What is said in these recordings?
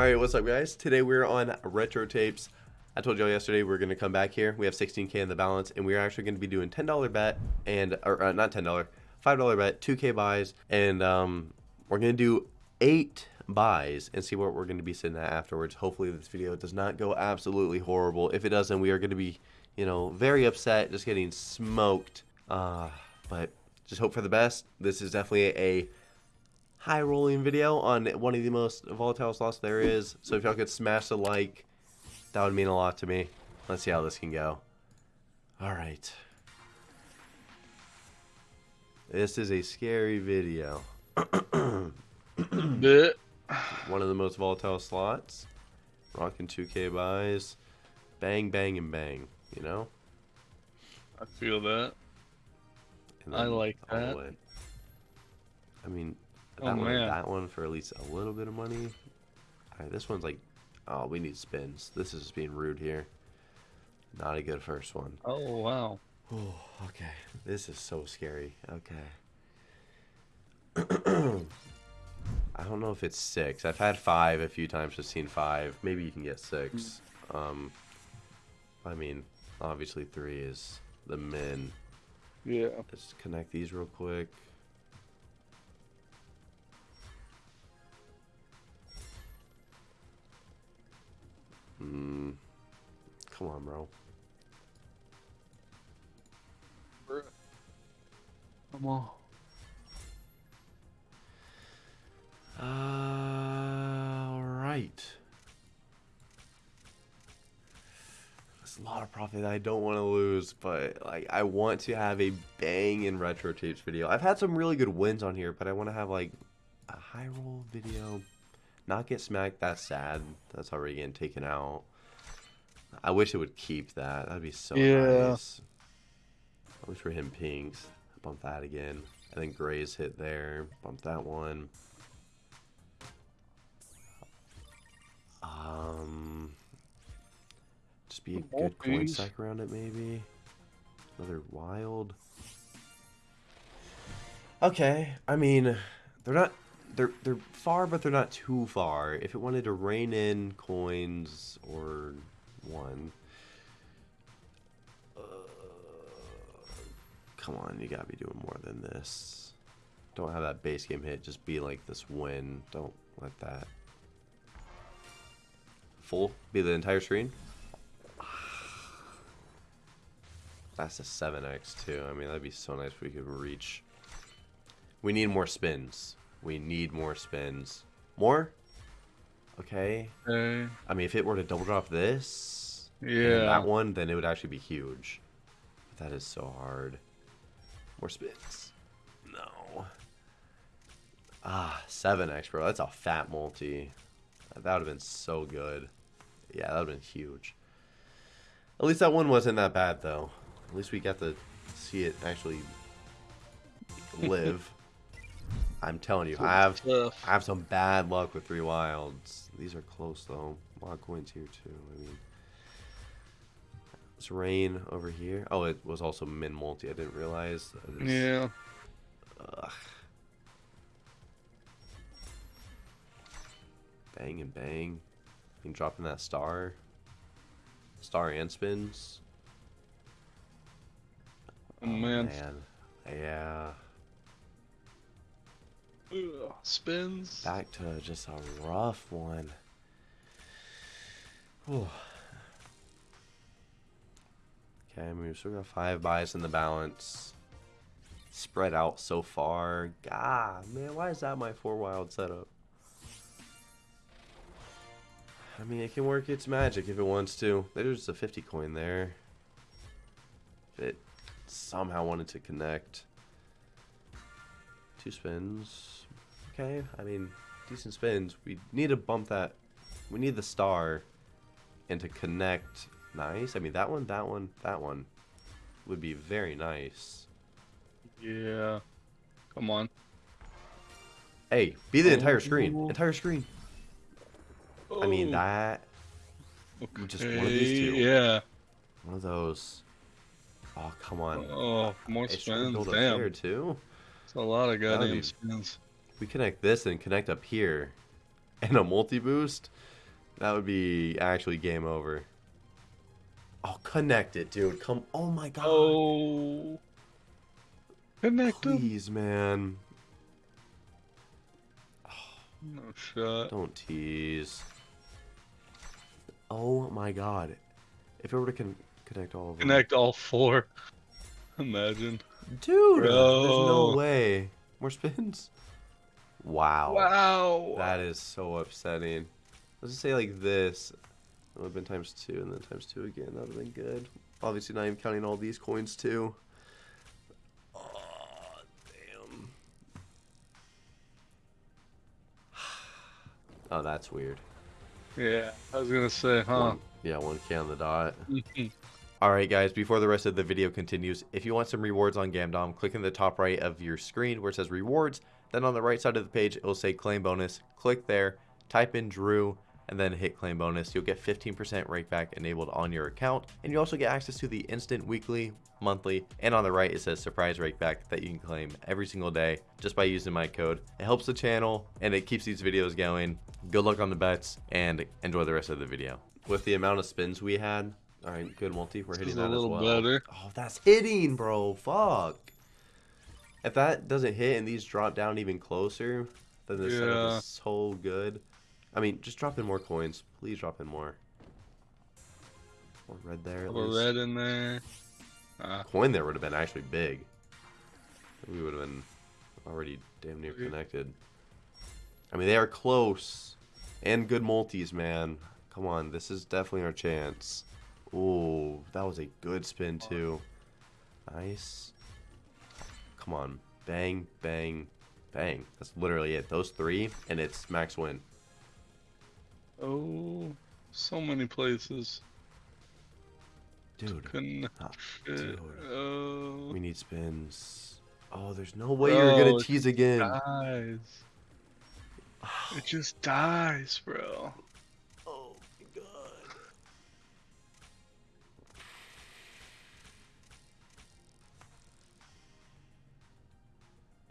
Alright, what's up guys? Today we're on Retro Tapes. I told y'all yesterday we are to come back here. We have 16k in the balance and we're actually to be doing $10 bet and, or uh, not $10, $5 bet, 2k buys, and um, we're to do 8 buys and see what we're to be sitting at afterwards. Hopefully this video does not go absolutely horrible. If it doesn't, we are to be, you know, very upset, just getting smoked. Uh, but just hope for the best. This is definitely a high rolling video on one of the most volatile slots there is. So if y'all could smash the like, that would mean a lot to me. Let's see how this can go. Alright. This is a scary video. Bit. One of the most volatile slots. Rocking 2k buys. Bang, bang, and bang. You know? I feel that. I like that. I mean, that oh, one, that one for at least a little bit of money. Alright, this one's like, oh, we need spins. This is being rude here. Not a good first one. Oh, wow. Oh, okay. This is so scary. Okay. I don't know if it's six. I've had five a few times. I've seen five. Maybe you can get six. Um, I mean, obviously three is the min. Yeah. Let's connect these real quick. On, bro. Come on. Uh, All right. There's a lot of profit I don't want to lose, but like I want to have a bang in retro tapes video. I've had some really good wins on here, but I want to have like a high roll video. Not get smacked, that's sad. That's already getting taken out. I wish it would keep that. That'd be so yeah. nice. I wish for him pinks. Bump that again. I think Gray's hit there. Bump that one. Um, just be a good coin stack around it, maybe. Another wild. Okay, I mean, they're not they're they're far, but they're not too far. If it wanted to rain in coins or one, uh, come on, you gotta be doing more than this. Don't have that base game hit. Just be like this win. Don't let that full be the entire screen. That's a 7x too. I mean, that'd be so nice if we could reach. We need more spins. We need more spins. More? Okay. Okay. I mean, if it were to double drop this, yeah, that one, then it would actually be huge. But that is so hard. More spins. No. Ah, 7x, bro. That's a fat multi. That would have been so good. Yeah, that would have been huge. At least that one wasn't that bad, though. At least we got to see it actually live. I'm telling you, I have tough. I have some bad luck with three wilds. These are close though. A lot of coins here too. I mean, it's rain over here. Oh, it was also min multi. I didn't realize. Yeah. Ugh. Bang and bang. You dropping that star. Star and spins. Oh, man. Oh, man. Yeah. Ugh, spins. Back to just a rough one. Whew. Okay, I mean, we still got five buys in the balance. Spread out so far. God, man, why is that my four wild setup? I mean, it can work its magic if it wants to. There's a 50 coin there. If it somehow wanted to connect. Two spins. Okay, I mean, decent spins. We need to bump that. We need the star. And to connect. Nice. I mean, that one, that one, that one would be very nice. Yeah. Come on. Hey, be the entire oh. screen. Entire screen. Oh. I mean, oh. that. Okay. Just one of these two. Yeah. One of those. Oh, come on. Oh, more spins. Damn. There too. It's a lot of goddamn be... spins. We connect this and connect up here. and a multi-boost, that would be actually game over. Oh, connect it, dude. Come. Oh my god. Oh. Connect Please, him. man. No shot. Don't tease. Oh my god. If it were to con connect all of them. Connect all four. Imagine. Dude, Bro. there's no way. More spins? Wow. Wow. That is so upsetting. Let's just say like this. It would have been times two and then times two again. That would have been good. Obviously, not even counting all these coins too. Oh, damn. Oh, that's weird. Yeah, I was gonna say, huh? One, yeah, 1k on the dot. Alright guys, before the rest of the video continues, if you want some rewards on Gamdom, click in the top right of your screen where it says rewards, then on the right side of the page it will say claim bonus. Click there, type in Drew, and then hit claim bonus. You'll get 15% rakeback enabled on your account, and you also get access to the instant weekly, monthly, and on the right it says surprise rakeback that you can claim every single day just by using my code. It helps the channel and it keeps these videos going. Good luck on the bets and enjoy the rest of the video. With the amount of spins we had, all right, good multi. We're hitting that as well. Better. Oh, that's hitting, bro. Fuck. If that doesn't hit and these drop down even closer, then this yeah. setup is so good. I mean, just drop in more coins. Please drop in more. More red there. At least. red in there. Ah. Coin there would have been actually big. We would have been already damn near connected. I mean, they are close. And good multis, man. Come on, this is definitely our chance. Oh, that was a good spin too. Nice. Come on. Bang, bang, bang. That's literally it. Those three, and it's max win. Oh, so many places. Dude. Oh, dude. Oh. We need spins. Oh, there's no way bro, you're gonna oh, tease again. Dies. it just dies, bro.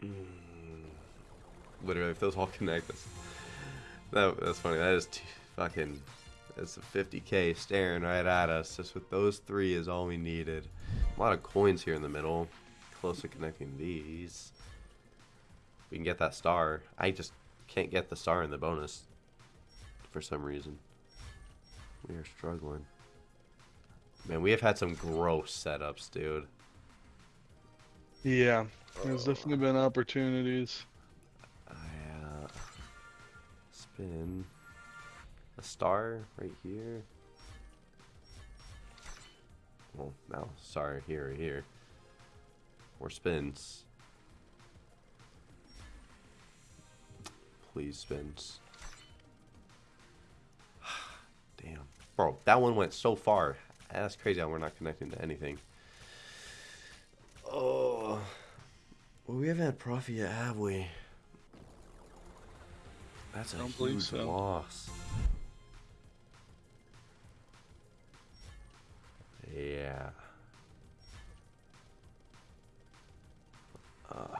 Mm. literally, if those all connect, that's, that, that's funny. That is fucking, that's a 50k staring right at us. Just with those three is all we needed. A lot of coins here in the middle. Close to connecting these. We can get that star. I just can't get the star in the bonus for some reason. We are struggling. Man, we have had some gross setups, dude. Yeah, there's oh. definitely been opportunities I, uh, spin a star right here. Well, now star here or here. More spins. Please spins. Damn. Bro, that one went so far. That's crazy how we're not connecting to anything. Oh. Well, we haven't had profit yet, have we? That's a Don't huge so. loss. Yeah. Uh.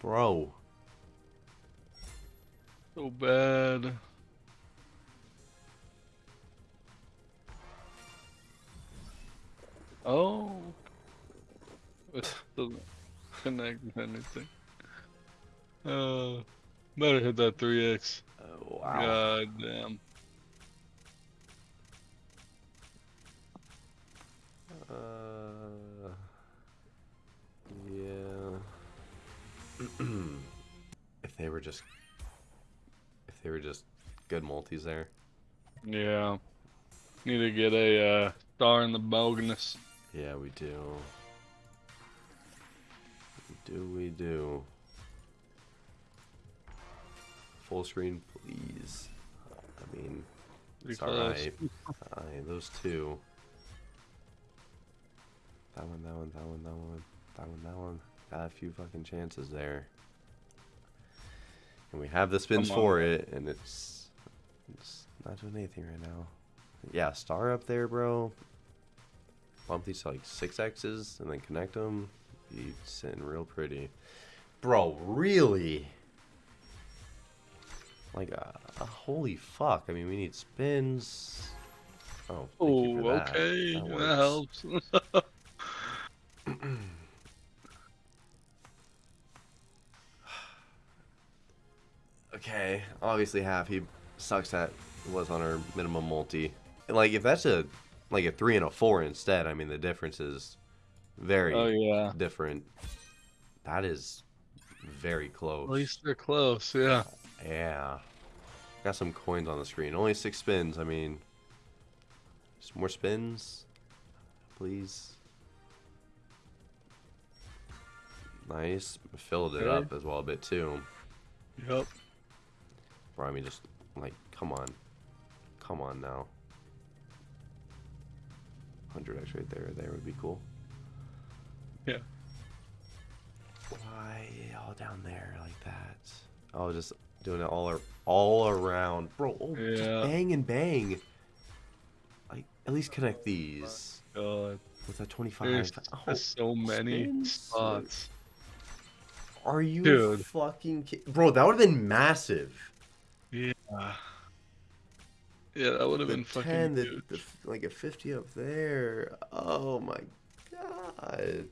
Bro. So bad. Oh. Connect anything. Uh, better hit that 3x. Oh, wow. God damn. Uh, yeah. if they were just, if they were just good multis there. Yeah. Need to get a uh, star in the bonus. Yeah, we do. Do we do? Full screen, please. I mean, it's alright. Alright, those two. That one, that one, that one, that one, that one, that one. Got a few fucking chances there. And we have the spins for it, and it's, it's not doing anything right now. Yeah, star up there, bro. Bump these to like six X's and then connect them be sitting real pretty. Bro, really? Like, uh, holy fuck. I mean, we need spins. Oh, thank you Oh, for that. okay. That That, helps. Okay, obviously half he sucks at was on our minimum multi. Like if that's a like a three and a four instead, I mean the difference is very oh yeah. different. That is very close. At least they're close. Yeah. Yeah. Got some coins on the screen. Only six spins. I mean, just more spins, please. Nice. Filled it up as well a bit too. Yep. Bro, I mean, just like, come on, come on now. Hundred X right there. There would be cool. Yeah. Why all down there like that? Oh, just doing it all all around, bro. Oh, just bang and bang. Like, at least connect these oh God. with that twenty-five. There's Oh, so many spots. Are you Dude. fucking ki- bro? That would have been massive. Yeah. Yeah, that would have been fucking 10, the, huge. the like a 50 up there. Oh my god.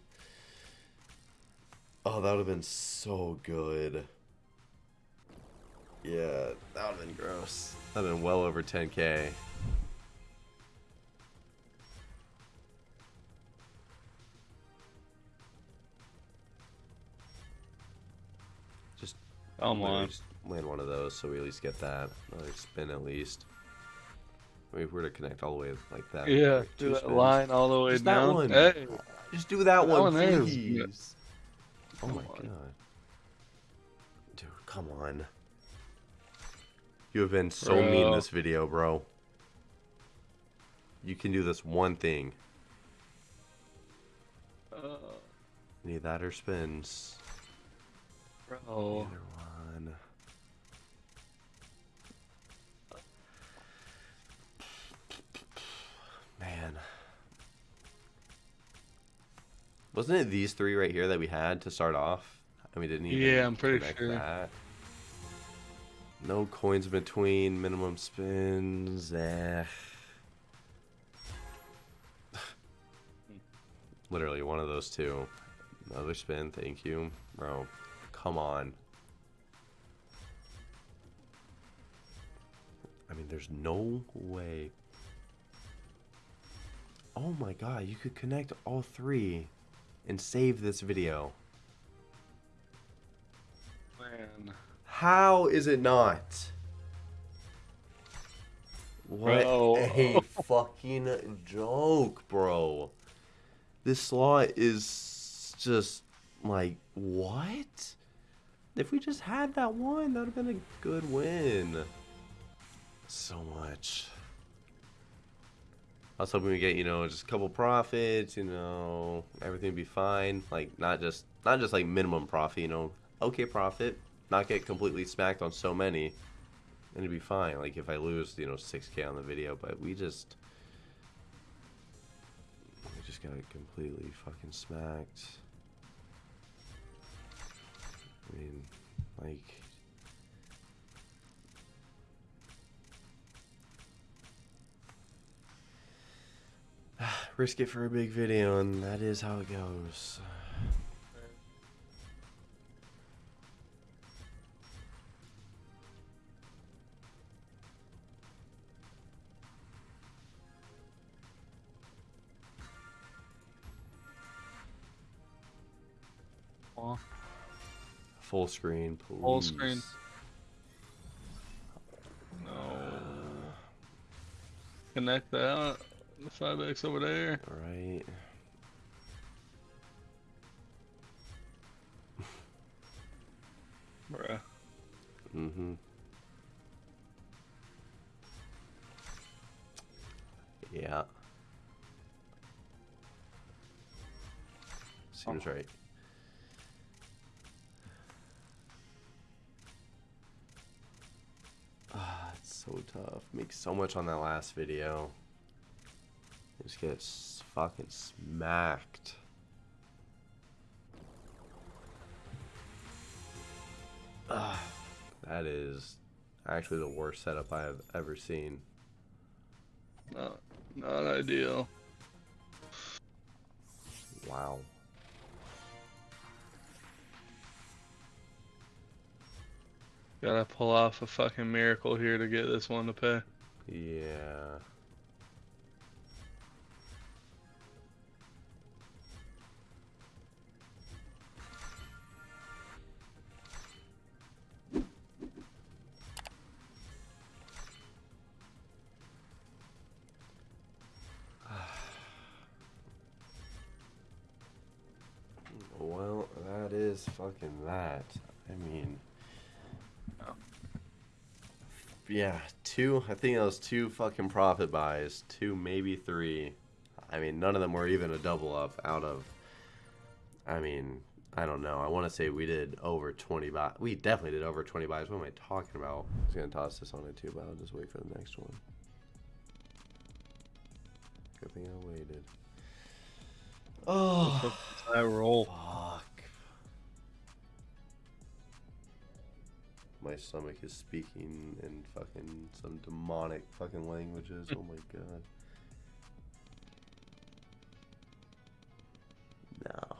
Oh, that would have been so good. Yeah, that would have been gross. That would have been well over 10k. Just Come on. just land one of those so we at least get that. Another spin at least. I mean, if we were to connect all the way like that. Yeah, like do that spins. line all the way Just that one. Hey, Just do that, That one, one there is please. Oh my on. god. Dude, come on. You have been so mean in this video, bro. You can do this one thing. uh, Need that or spins. bro. Either one. Man. Wasn't it these three right here that we had to start off? And we didn't even Yeah, I'm pretty sure. that. No coins between, minimum spins. Eh. Literally one of those two. Another spin, thank you. Bro, come on. I mean, there's no way. Oh my god, you could connect all three and save this video. Man. How is it not? What Bro. a fucking joke, bro. This slot is just like, what? If we just had that one, that would have been a good win. So much. I was hoping we get, you know, just a couple profits, you know, everything would be fine. Like not just not just like minimum profit, you know, okay profit, not get completely smacked on so many, and it'd be fine. Like if I lose, you know, six K on the video, but we just we just got completely fucking smacked. I mean, like risk it for a big video, and that is how it goes. Full screen, please. Full screen. No. Connect that. The 5X over there. All right. Bruh. Mm-hmm. Yeah. Seems right. Ah, it's so tough. Make so much on that last video. Just get fucking smacked. That is actually the worst setup I have ever seen. Not, not ideal. Wow. Gotta pull off a fucking miracle here to get this one to pay. Yeah. Is fucking that. I mean, yeah, two. I think that was two fucking profit buys, two maybe three. I mean, none of them were even a double up out of. I mean, I don't know. I want to say we did over twenty buys. We definitely did over twenty buys. What am I talking about? I was gonna toss this on it too, but I'll just wait for the next one. Good thing I waited. Oh, I roll. fuck. My stomach is speaking in fucking some demonic fucking languages. Oh my god. No.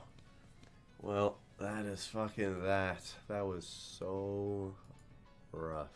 Well, that is fucking that. That was so rough.